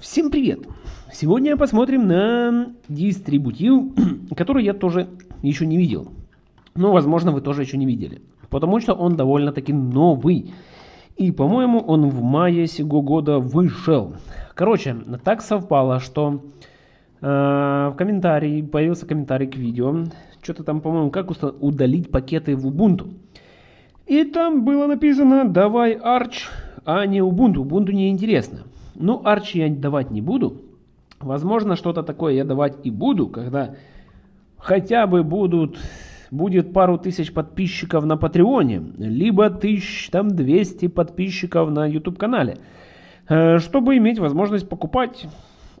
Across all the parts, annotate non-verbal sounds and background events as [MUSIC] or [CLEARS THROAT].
Всем привет! Сегодня посмотрим на дистрибутив, [CLEARS THROAT] который я тоже еще не видел. Но, возможно, вы тоже еще не видели. Потому что он довольно-таки новый. И, по-моему, он в мае сего года вышел. Короче, так совпало, что э, в комментарии, появился комментарий к видео. Что-то там, по-моему, как удалить пакеты в Ubuntu. И там было написано «Давай Arch, а не Ubuntu». Ubuntu не интересно. Ну, Arch я давать не буду. Возможно, что-то такое я давать и буду, когда хотя бы будут, будет пару тысяч подписчиков на Патреоне, либо тысяч, там 200 подписчиков на YouTube-канале, э, чтобы иметь возможность покупать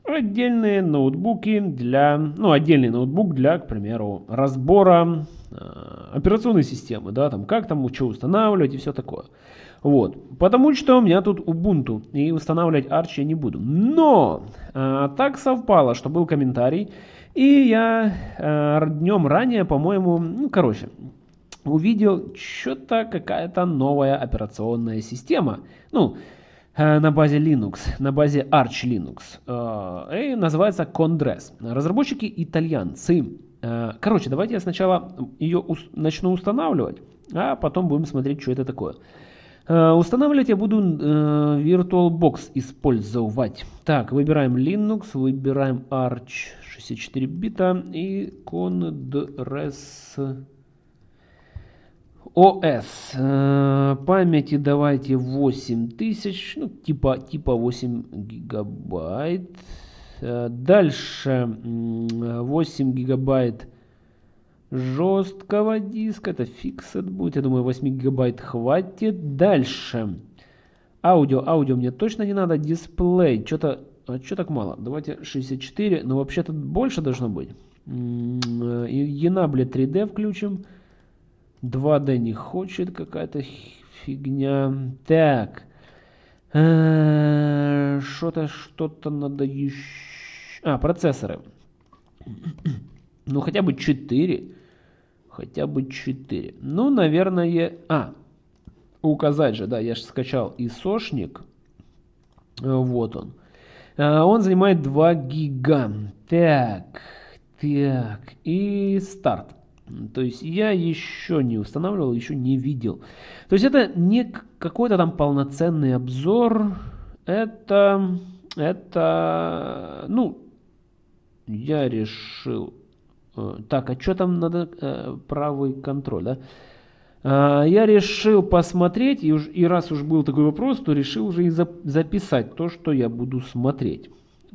отдельные ноутбуки для, ну, отдельный ноутбук для, к примеру, разбора операционной системы, да, там, как там, что устанавливать и все такое. Вот. Потому что у меня тут Ubuntu, и устанавливать Arch я не буду. Но э, так совпало, что был комментарий, и я э, днем ранее, по-моему, ну, короче, увидел что-то какая-то новая операционная система. Ну, э, на базе Linux, на базе Arch Linux. Э, и называется Condres. Разработчики итальянцы. Э, короче, давайте я сначала ее начну устанавливать, а потом будем смотреть, что это такое. Э, устанавливать я буду э, VirtualBox использовать. Так, выбираем Linux, выбираем Arch 64 бита и Condres OS. Памяти давайте 8000, ну типа, типа 8 гигабайт. Э, дальше 8 гигабайт жесткого диска. Это фиксет будет. Я думаю, 8 гигабайт хватит. Дальше. Аудио. Аудио мне точно не надо. Дисплей. Что-то... А что так мало? Давайте 64. Но вообще-то больше должно быть. Enable 3D включим. 2D не хочет. Какая-то фигня. Так. Э, что-то, что-то надо еще... А, процессоры. Ну, хотя бы 4 хотя бы 4. Ну, наверное... А, указать же, да, я же скачал исошник. Вот он. А, он занимает 2 гига. Так, так, и старт. То есть я еще не устанавливал, еще не видел. То есть это не какой-то там полноценный обзор. Это, это, ну, я решил Э, так, а что там надо? Э, правый контроль, да? А, я решил посмотреть, и, уж, и раз уж был такой вопрос, то решил уже и за, записать то, что я буду смотреть.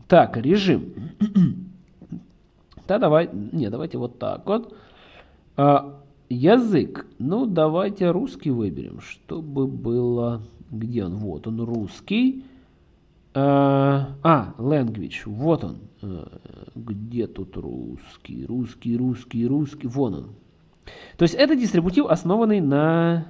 Так, режим. [CLEARS THROAT] да, давай, не, давайте вот так вот. А, язык. Ну, давайте русский выберем, чтобы было... Где он? Вот он, русский. А, а, language, вот он. А, где тут русский? Русский, русский, русский. Вон он. То есть это дистрибутив, основанный на...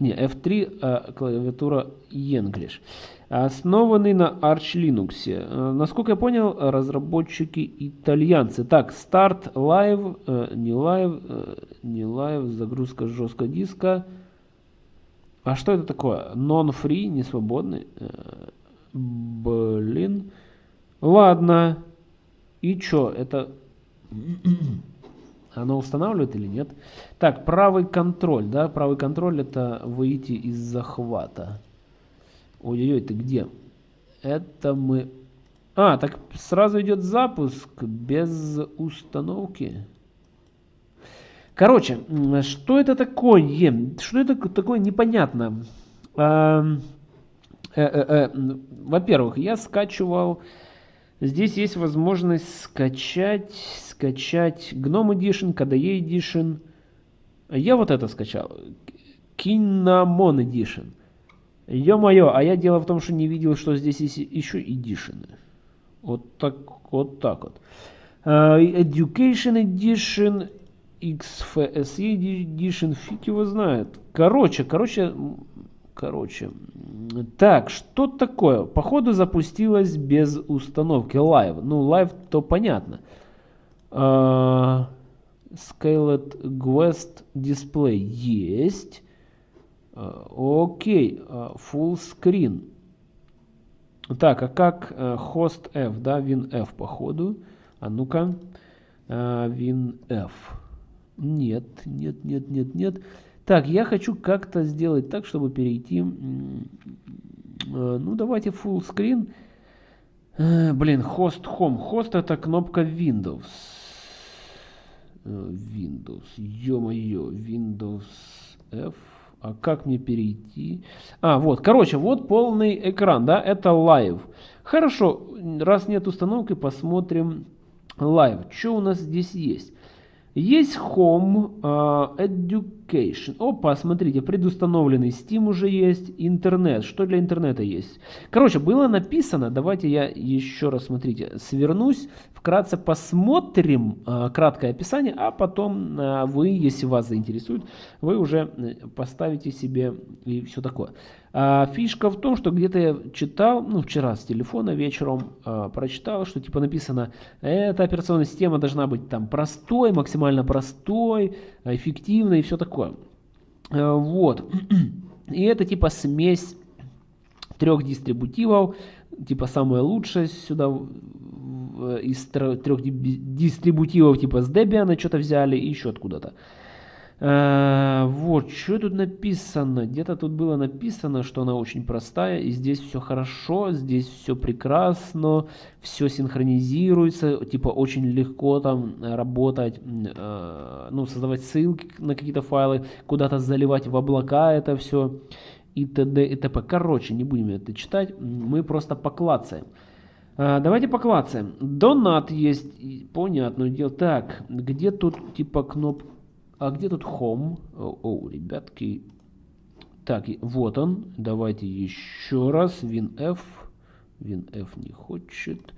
Не, F3, а, клавиатура English. Основанный на Arch Linux. А, насколько я понял, разработчики итальянцы. Так, старт, live, а, не live, а, не live, загрузка жесткого диска. А что это такое? Non-free, не свободный. Э, блин. Ладно. И что? Это... Оно устанавливает или нет? Так, правый контроль, да? Правый контроль это выйти из захвата. Ой-ой-ой, ты где? Это мы... А, так сразу идет запуск без установки. Короче, что это такое? Что это такое непонятно? А, э, э, э, во-первых, я скачивал... Здесь есть возможность скачать, скачать GNOME Edition, KDE Edition. Я вот это скачал. Kinnamon Edition. Ё-моё, а я дело в том, что не видел, что здесь есть еще Edition. Вот так вот. Так вот. Uh, Education Edition XFSE Edition, фиг его знает. Короче, короче, короче. Так, что такое? Походу запустилось без установки Live. Ну, Live то понятно. Uh, Scaled Guest Display есть. Uh, окей, uh, Full Screen. Так, а как host F, да, WinF походу. А ну-ка, э, WinF. Нет, нет, нет, нет, нет. Так, я хочу как-то сделать так, чтобы перейти... Э, ну, давайте full screen. Э, блин, host home. Host это кнопка Windows. Э, Windows. Ё-моё, Windows F. А как мне перейти? А, вот, короче, вот полный экран, да, это live. Хорошо, раз нет установки, посмотрим live. Что у нас здесь есть? Есть Home uh, Education. Опа, смотрите, предустановленный Steam уже есть, интернет. Что для интернета есть? Короче, было написано, давайте я еще раз, смотрите, свернусь, вкратце посмотрим uh, краткое описание, а потом uh, вы, если вас заинтересует, вы уже э, поставите себе и все такое. А, фишка в том, что где-то я читал, ну вчера с телефона вечером а, прочитал, что типа написано, эта операционная система должна быть там простой, максимально простой, эффективной и все такое. А, вот. [CLEARS THROAT] И это типа смесь трех дистрибутивов, типа самое лучшее сюда из трех дистрибутивов типа с Debian что-то взяли и еще откуда-то. Э, вот, что тут написано? Где-то тут было написано, что она очень простая, и здесь все хорошо, здесь все прекрасно, все синхронизируется, типа очень легко там работать, э, ну, создавать ссылки на какие-то файлы, куда-то заливать в облака это все, и т.д. и т.п. Короче, не будем это читать, мы просто поклацаем. Э, давайте поклацаем. Донат есть, понятно дело. Так, где тут типа кнопка? А где тут home? О, о, ребятки. Так, вот он. Давайте еще раз. WinF. WinF не хочет.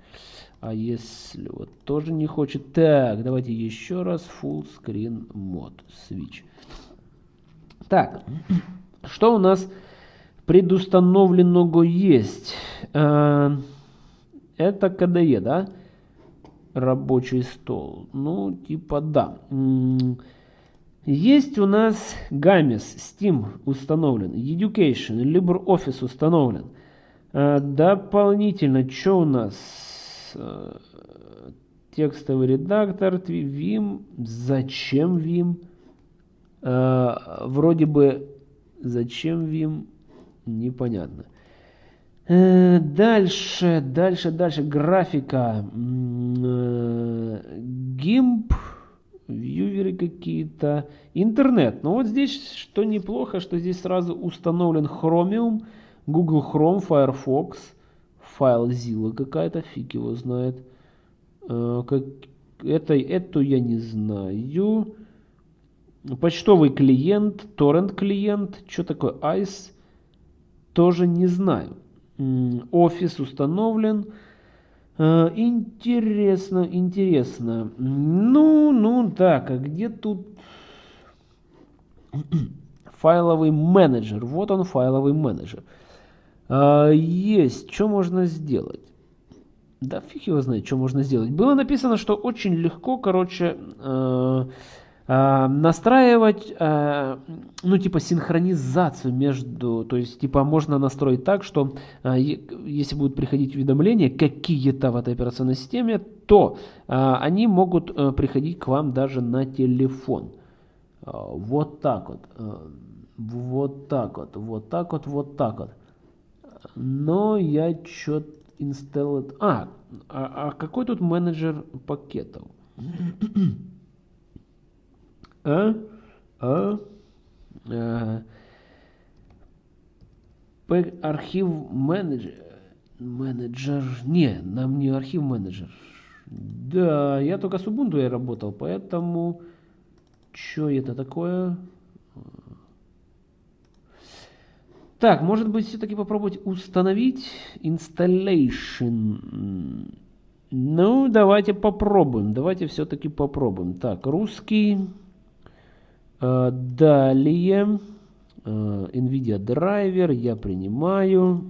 А если вот тоже не хочет. Так, давайте еще раз. Full screen mode. Switch. Так, что у нас предустановленного есть? А, это KDE, да? Рабочий стол. Ну, типа да. Есть у нас Gamis, Steam установлен, Education, LibreOffice установлен. А, дополнительно, что у нас? А, текстовый редактор, Vim. Зачем Vim? А, вроде бы, зачем Vim? Непонятно. Э, дальше, дальше, дальше. Графика. GIMP вьюверы какие-то, интернет. Но вот здесь, что неплохо, что здесь сразу установлен Chromium, Google Chrome, Firefox, файл Zilla какая-то, фиг его знает. А, как, это, эту я не знаю. Почтовый клиент, торрент клиент, что такое ICE, тоже не знаю. Офис установлен. Э, интересно, интересно. Ну, ну так, а где тут [CLEARS THROAT] файловый менеджер? Вот он, файловый менеджер. А, есть, что можно сделать? Да фиг его знает, что можно сделать. Было написано, что очень легко, короче, э, э, настраивать, э, ну, типа, синхронизацию между, то есть, типа, можно настроить так, что э, если будут приходить уведомления какие-то в этой операционной системе, то они могут приходить к вам даже на телефон. Вот так вот. Вот так вот, вот так вот, вот так вот. Но я что-то install... А, а, а какой тут менеджер пакетов? А, а, а архив менеджер, менеджер, не, нам не архив менеджер. Да, я только с Ubuntu я работал, поэтому, что это такое? Так, может быть, все-таки попробовать установить installation. Ну, давайте попробуем. Давайте все-таки попробуем. Так, русский. Э, далее, э, NVIDIA драйвер, я принимаю.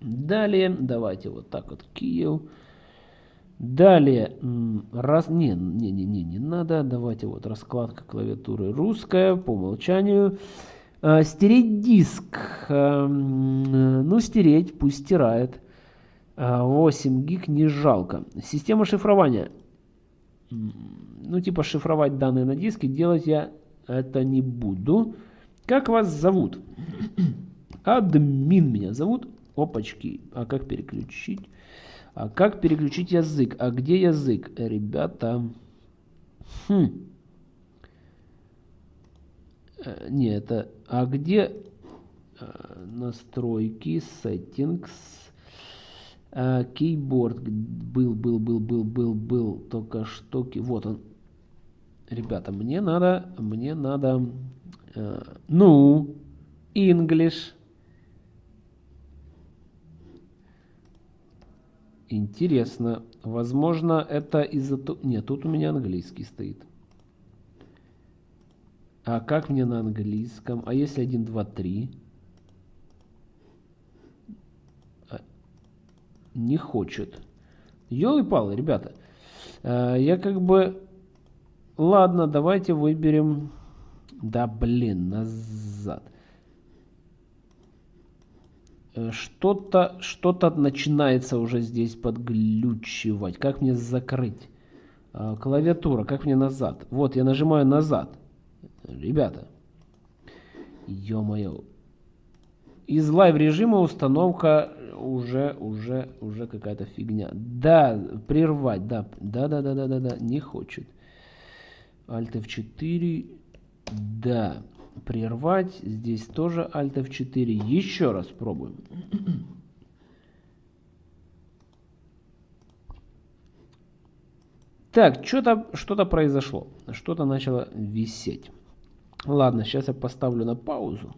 Далее, давайте вот так вот, Киев. Далее, раз, не, не, не, не, не надо, давайте вот раскладка клавиатуры русская по умолчанию. Э, стереть диск. Э, ну, стереть, пусть стирает. 8 гиг не жалко. Система шифрования. Ну, типа шифровать данные на диске. Делать я это не буду. Как вас зовут? Админ меня зовут. Опачки. А как переключить? А как переключить язык? А где язык? Ребята. Хм. Э, не, это... А где э, настройки, settings, кейборд был, был, был, был, был, был, только что, вот он. Ребята, мне надо, мне надо, э, ну, English. Интересно. Возможно, это из-за... Нет, тут у меня английский стоит. А как мне на английском? А если 1, 2, 3? Не хочет. Ёлы-палы, ребята. А, я как бы... Ладно, давайте выберем... Да блин, назад. Э, что-то что-то начинается уже здесь подглючивать. Как мне закрыть? А, клавиатура, как мне назад? Вот, я нажимаю назад. Ребята, ё-моё. Из live режима установка уже, уже, уже какая-то фигня. Да, прервать, да, да, да, да, да, да, да, не хочет. Alt F4, да прервать. Здесь тоже Alt F4. Еще раз пробуем. [CLEARS THROAT] Так, что-то что-то произошло. Что-то начало висеть. Ладно, сейчас я поставлю на паузу.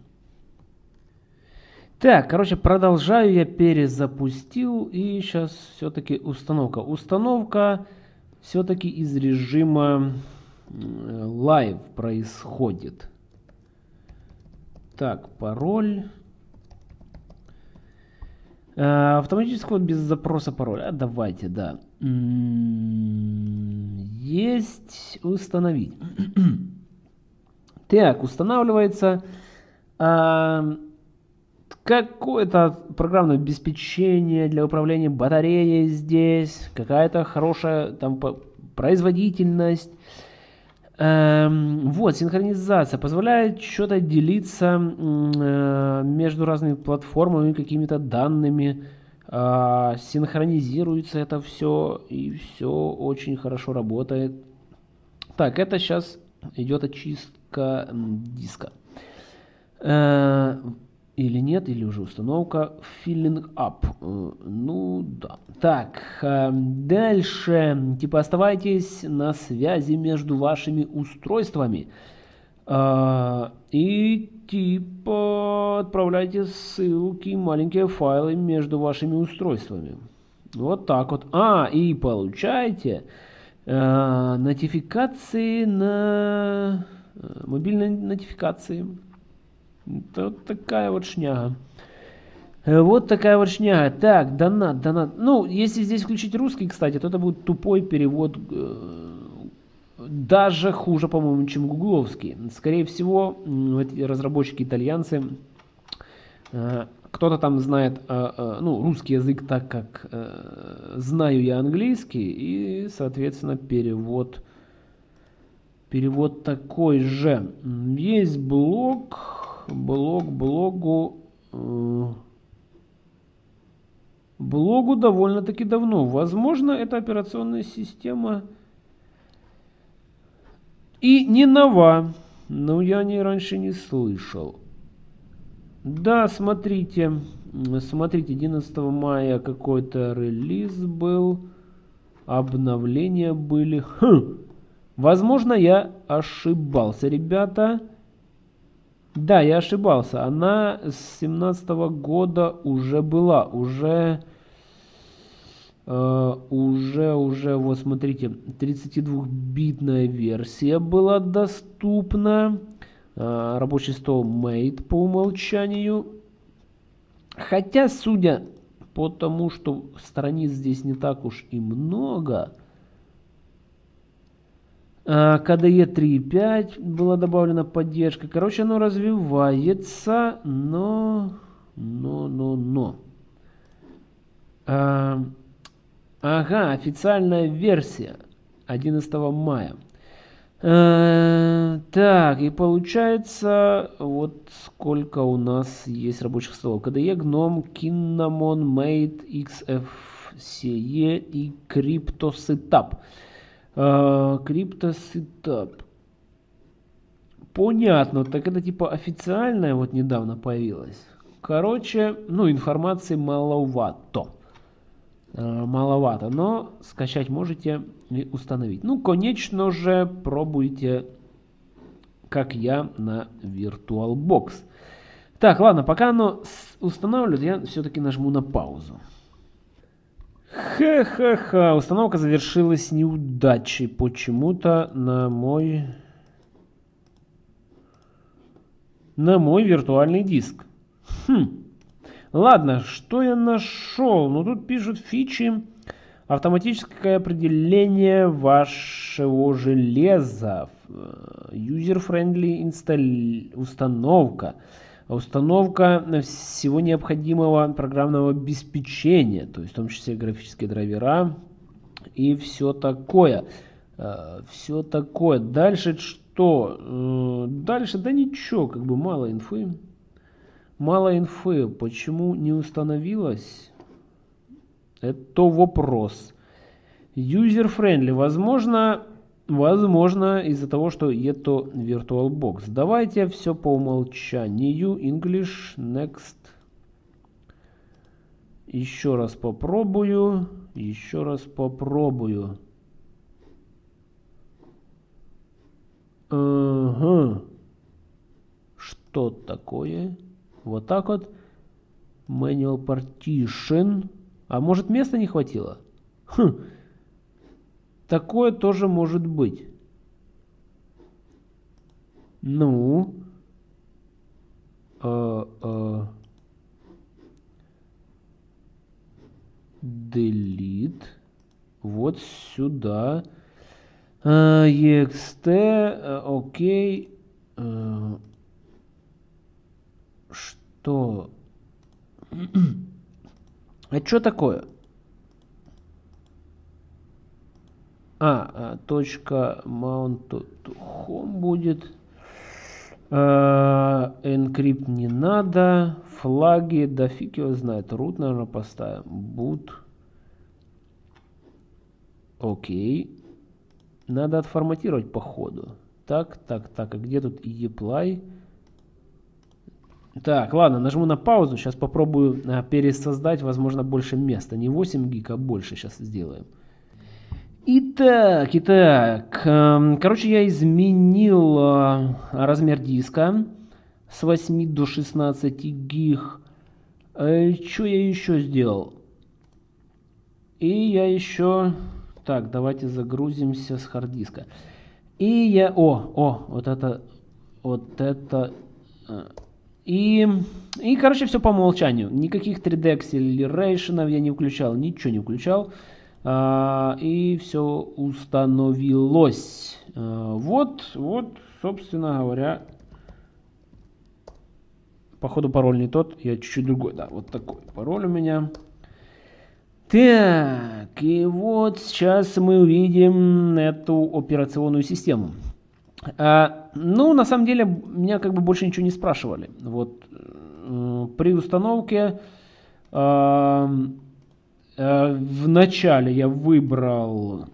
Так, короче, продолжаю, я перезапустил, и сейчас все-таки установка. Установка все-таки из режима live происходит. Так, пароль. А, автоматического без запроса пароля. А, давайте, да. Есть установить. [CLEARS THROAT] так, устанавливается а, какое-то программное обеспечение для управления батареей здесь. Какая-то хорошая там производительность. Эм, вот, синхронизация позволяет что-то делиться э, между разными платформами, какими-то данными. Э, синхронизируется это все, и все очень хорошо работает. Так, это сейчас идет очистка диска. Э, или нет, или уже установка filling up. Э, ну да. Так, эм, дальше. Типа оставайтесь на связи между вашими устройствами. Э, и типа отправляйте ссылки, маленькие файлы между вашими устройствами. Вот так вот. А, и получайте э, нотификации на мобильные нотификации. Вот такая вот шняга. Э, вот такая вот шняга. Так, донат, донат. Ну, если здесь включить русский, кстати, то это будет тупой перевод. Э, даже хуже, по-моему, чем гугловский. Скорее всего, эти разработчики итальянцы, э, кто-то там знает ну, русский язык так, как знаю я английский, и, соответственно, перевод, перевод такой же. Есть блок блог блогу э, блогу довольно-таки давно. Возможно, эта операционная система и не нова, но я о ней раньше не слышал. Да, смотрите, смотрите, 11 мая какой-то релиз был, обновления были. Хм, возможно, я ошибался, ребята. Да, я ошибался. Она с 17 года уже была. Уже, э, уже, уже, вот смотрите, 32-битная версия была доступна. Э, рабочий стол Mate по умолчанию. Хотя, судя по тому, что страниц здесь не так уж и много, KDE 3.5 была добавлена поддержка. Короче, оно развивается, но... Но, но, но. А, ага, официальная версия 11 мая. А, так, и получается, вот сколько у нас есть рабочих столов. KDE, GNOME, Cinnamon, Mate, XFCE и CryptoSetup. CryptoSetup. Понятно, так это типа официальная вот недавно появилась. Короче, ну информации маловато. Э, маловато, но скачать можете и установить. Ну, конечно же, пробуйте, как я, на VirtualBox. Так, ладно, пока оно устанавливает, я все-таки нажму на паузу. Ха-ха-ха, установка завершилась неудачей почему-то на мой... На мой виртуальный диск. Хм. Ладно, что я нашел? Ну, тут пишут фичи. Автоматическое определение вашего железа. User-friendly install... установка. Установка всего необходимого программного обеспечения. То есть в том числе графические драйвера и все такое. Э, все такое. Дальше что? Э, дальше, да ничего, как бы мало инфы. Мало инфы. Почему не установилось? Это вопрос. User-friendly. Возможно, возможно из-за того, что это VirtualBox. Давайте все по умолчанию. English, Next. Еще раз попробую. Еще раз попробую. Ага. Что такое? Вот так вот. Manual partition. А может места не хватило? Хм. Такое тоже может быть. Ну. А, а. Delete. Вот сюда. [CLEARS THROAT] А, ext. А, окей. А, что? А что такое? А, а точка mount home будет. А, encrypt не надо. Флаги, да фиг его знает. Root, наверное, поставим. Boot. Окей. Надо отформатировать по ходу. Так, так, так. А где тут apply? Так, ладно, нажму на паузу. Сейчас попробую а, пересоздать, возможно, больше места. Не 8 гиг, а больше сейчас сделаем. Итак, итак. Эм, короче, я изменил а, размер диска с 8 до 16 гиг. Э, что я еще сделал? И я еще... Так, давайте загрузимся с хард диска. И я... О, о, вот это... Вот это... Э, и, и, короче, все по умолчанию. Никаких 3D Acceleration я не включал, ничего не включал. А, и все установилось. А, вот, вот, собственно говоря, походу пароль не тот, я чуть-чуть другой, да, вот такой пароль у меня. Так, и вот сейчас мы увидим эту операционную систему. А, ну, на самом деле, меня как бы больше ничего не спрашивали. Вот э, при установке э, в начале я выбрал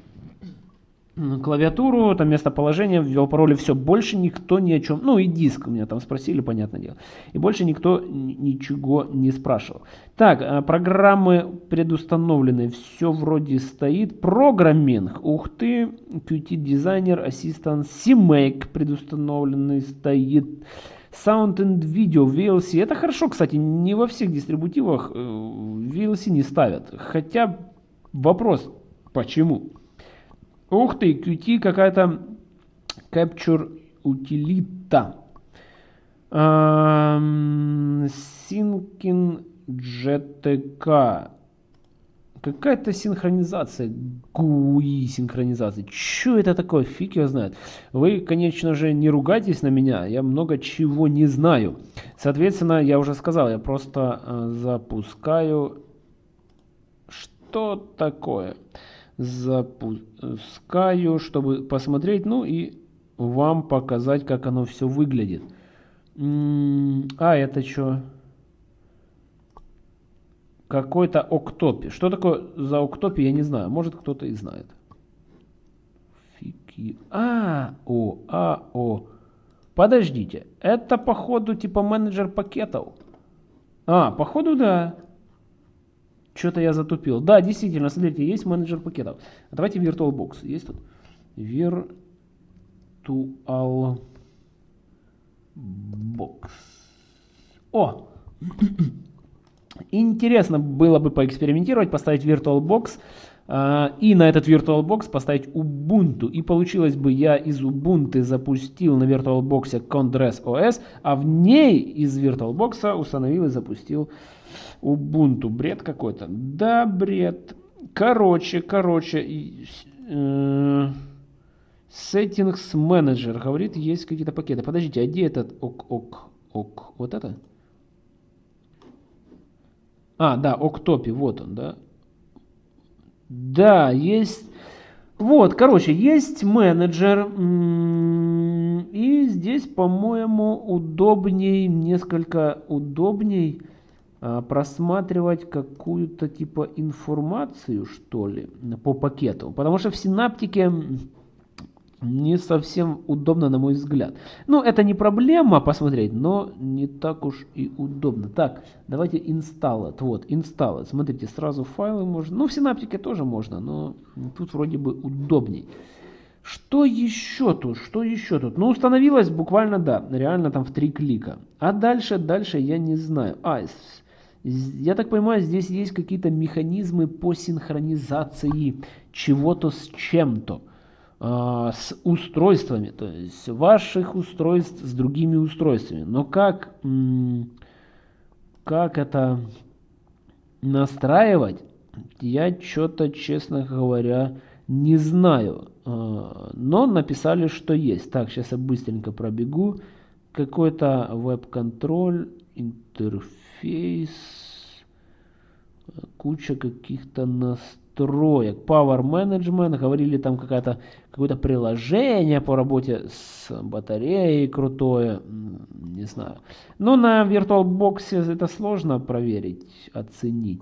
клавиатуру, там местоположение, ввел пароль, и все, больше никто ни о чем, ну и диск у меня там спросили, понятное дело, и больше никто ничего не спрашивал. Так, а, программы предустановлены, все вроде стоит, программинг, ух ты, Qt Designer, Assistant, CMake предустановленный стоит, Sound and Video, VLC, это хорошо, кстати, не во всех дистрибутивах э, VLC не ставят, хотя вопрос, почему? Ух ты, Qt какая-то Capture утилита. Syncing GTK. Какая-то синхронизация, GUI синхронизация. Что это такое? Фиг его знает. Вы, конечно же, не ругайтесь на меня, я много чего не знаю. Соответственно, я уже сказал, я просто э, запускаю... Что такое? Запускаю, чтобы посмотреть, ну и вам показать, как оно все выглядит. А, это что? Какой-то Октопи. Что такое за Октопи, я не знаю. Может, кто-то и знает. Фики. А, о, а, о. Подождите. Это, походу, типа менеджер пакетов. А, походу, да. Что-то я затупил. Да, действительно, смотрите, есть менеджер пакетов. А давайте VirtualBox. Есть тут? Virtual Box. О! Интересно было бы поэкспериментировать, поставить VirtualBox э, и на этот VirtualBox поставить Ubuntu. И получилось бы, я из Ubuntu запустил на VirtualBox Condress OS, а в ней из VirtualBox установил и запустил Ubuntu. Бред какой-то. Да, бред. Короче, короче. Э, Settings Manager говорит, есть какие-то пакеты. Подождите, а где этот ок, ок, ок? Вот это? А, да, Октопи, вот он, да. Да, есть... Вот, короче, есть менеджер. И здесь, по-моему, удобней, несколько удобней а, просматривать какую-то типа информацию, что ли, по пакету. Потому что в синаптике не совсем удобно, на мой взгляд. Ну, это не проблема посмотреть, но не так уж и удобно. Так, давайте install it. Вот, install it. Смотрите, сразу файлы можно. Ну, в синаптике тоже можно, но тут вроде бы удобней. Что еще тут? Что еще тут? Ну, установилось буквально, да, реально там в три клика. А дальше, дальше я не знаю. А, я так понимаю, здесь есть какие-то механизмы по синхронизации чего-то с чем-то. А, с устройствами, то есть ваших устройств с другими устройствами. Но как, как это настраивать, я что-то, честно говоря, не знаю. А, но написали, что есть. Так, сейчас я быстренько пробегу. Какой-то веб-контроль, интерфейс, куча каких-то настроек Power Management, говорили там какое-то какое-то приложение по работе с батареей крутое, не знаю. Но на VirtualBox это сложно проверить, оценить.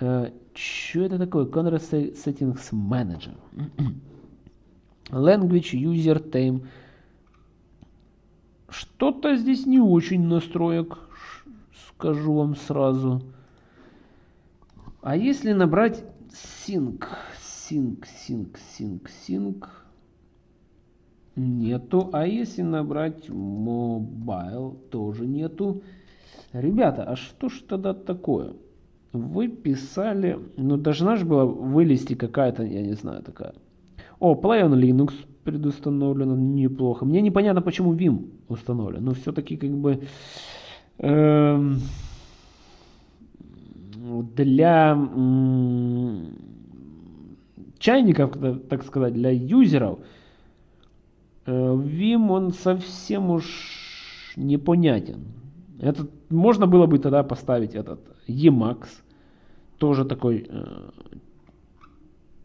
Э, что это такое? Control Settings Manager. [CLEARS THROAT] Language User Time. Что-то здесь не очень настроек, скажу вам сразу. А если набрать sync, sync, sync, sync, sync, нету. А если набрать mobile, тоже нету. Ребята, а что ж тогда такое? Вы писали, ну должна же была вылезти какая-то, я не знаю, такая. О, Play on Linux предустановлено неплохо. Мне непонятно, почему Vim установлен. Но все-таки как бы... Эм, для чайников, так сказать, для юзеров, э, Vim он совсем уж непонятен. Это можно было бы тогда поставить этот Emacs, тоже такой, э,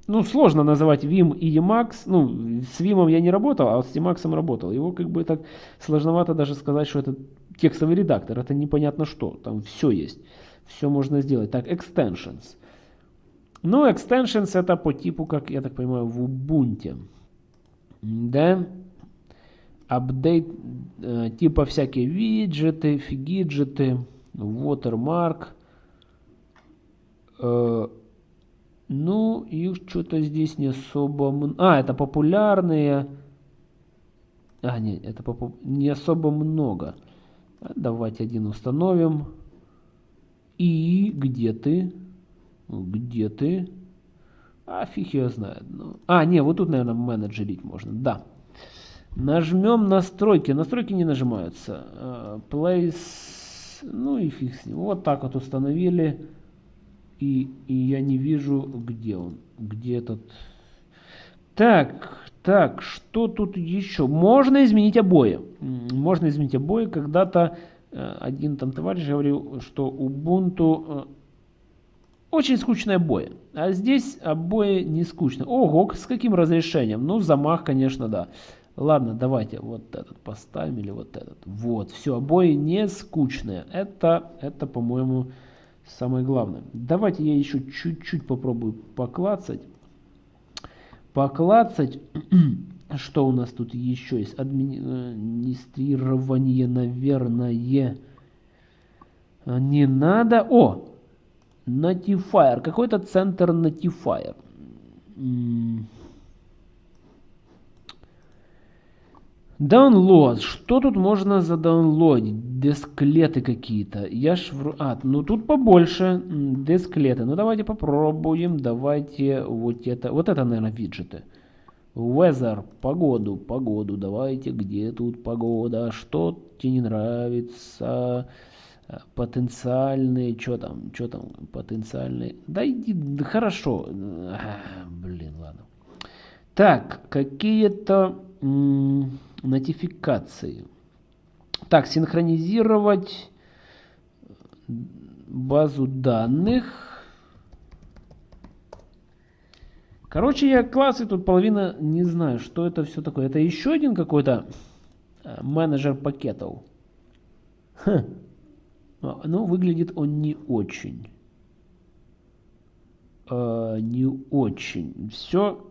ну сложно называть Vim и Emacs, ну с Vim я не работал, а с Emacs работал. Его как бы так сложновато даже сказать, что это текстовый редактор, это непонятно что, там все есть все можно сделать. Так, extensions. Ну, extensions это по типу, как я так понимаю, в Ubuntu. Да? Update, э, типа всякие виджеты, фигиджеты, watermark. Э, ну, их что-то здесь не особо... А, это популярные... А, нет, это попу... не особо много. Давайте один установим. И где ты? Где ты? А фиг я знает. Ну, а, не, вот тут, наверное, менеджерить можно. Да. Нажмем настройки. Настройки не нажимаются. Uh, place. Ну и фиг с ним. Вот так вот установили. И, и я не вижу, где он. Где этот... Так, так, что тут еще? Можно изменить обои. Можно изменить обои. Когда-то э, один там товарищ говорил, что Ubuntu э, очень скучные обои. А здесь обои не скучные. Ого, с каким разрешением? Ну, замах, конечно, да. Ладно, давайте вот этот поставим или вот этот. Вот, все, обои не скучные. Это, это по-моему, самое главное. Давайте я еще чуть-чуть попробую поклацать. Поклацать. [CLEARS THROAT] Что у нас тут еще есть? Администрирование, наверное, не надо. О, Notifier. Какой-то центр Notifier. Download. Что тут можно задаунлодить? Десклеты какие-то. Я ж... В... А, ну тут побольше. Десклеты. Ну давайте попробуем. Давайте вот это. Вот это, наверное, виджеты. Weather. Погоду. Погоду. Давайте. Где тут погода? Что тебе не нравится? Потенциальные. Что там? Что там? Потенциальные. Да иди. Да хорошо. А, блин, ладно. Так. Какие-то нотификации. Так, синхронизировать базу данных. Короче, я классы тут половина не знаю, что это все такое. Это еще один какой-то э, менеджер пакетов. Хм. Ну, выглядит он не очень. Э, не очень. Все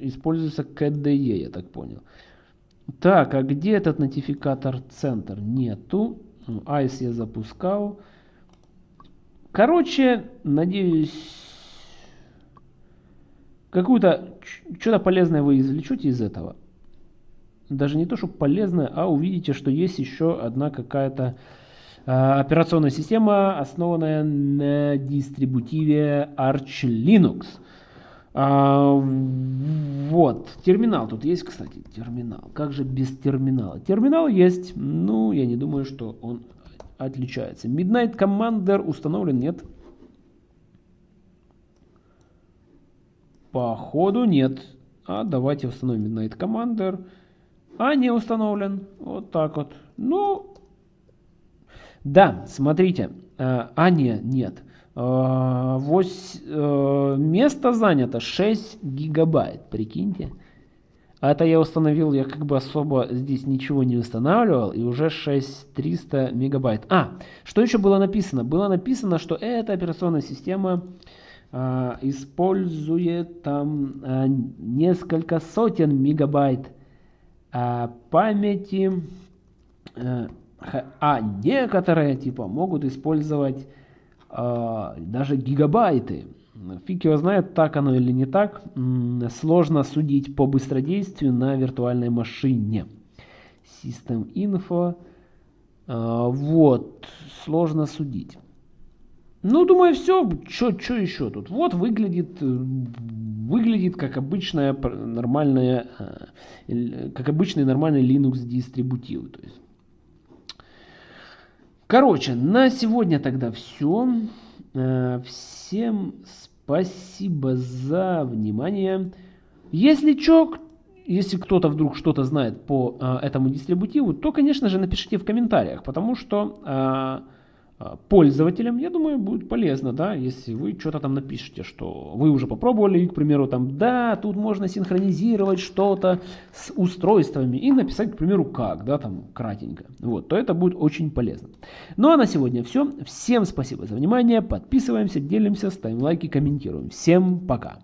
используется KDE, я так понял. Так, а где этот нотификатор центр? Нету. ICE я запускал. Короче, надеюсь, какую-то что-то полезное вы извлечете из этого. Даже не то, что полезное, а увидите, что есть еще одна какая-то операционная система, основанная на дистрибутиве Arch Linux. А, вот, терминал тут есть, кстати, терминал. Как же без терминала? Терминал есть, ну, я не думаю, что он отличается. Midnight Commander установлен, нет? Походу нет. А давайте установим Midnight Commander. А не установлен. Вот так вот. Ну, да, смотрите. А, а не, нет. Э, вось, э, место занято 6 гигабайт, прикиньте. Это я установил, я как бы особо здесь ничего не устанавливал, и уже 6300 мегабайт. А, что еще было написано? Было написано, что эта операционная система э, использует там э, несколько сотен мегабайт э, памяти, э, а некоторые типа могут использовать а, даже гигабайты. Фиг его знает, так оно или не так. Сложно судить по быстродействию на виртуальной машине. System Info. А, вот, сложно судить. Ну, думаю, все. Что еще тут? Вот выглядит, выглядит как обычная нормальная, э, как обычный нормальный Linux дистрибутив. То есть Короче, на сегодня тогда все. Э, всем спасибо за внимание. Если что, если кто-то вдруг что-то знает по э, этому дистрибутиву, то, конечно же, напишите в комментариях, потому что э, пользователям, я думаю, будет полезно, да, если вы что-то там напишете, что вы уже попробовали, к примеру, там, да, тут можно синхронизировать что-то с устройствами и написать, к примеру, как, да, там, кратенько, вот, то это будет очень полезно. Ну, а на сегодня все. Всем спасибо за внимание, подписываемся, делимся, ставим лайки, комментируем. Всем пока!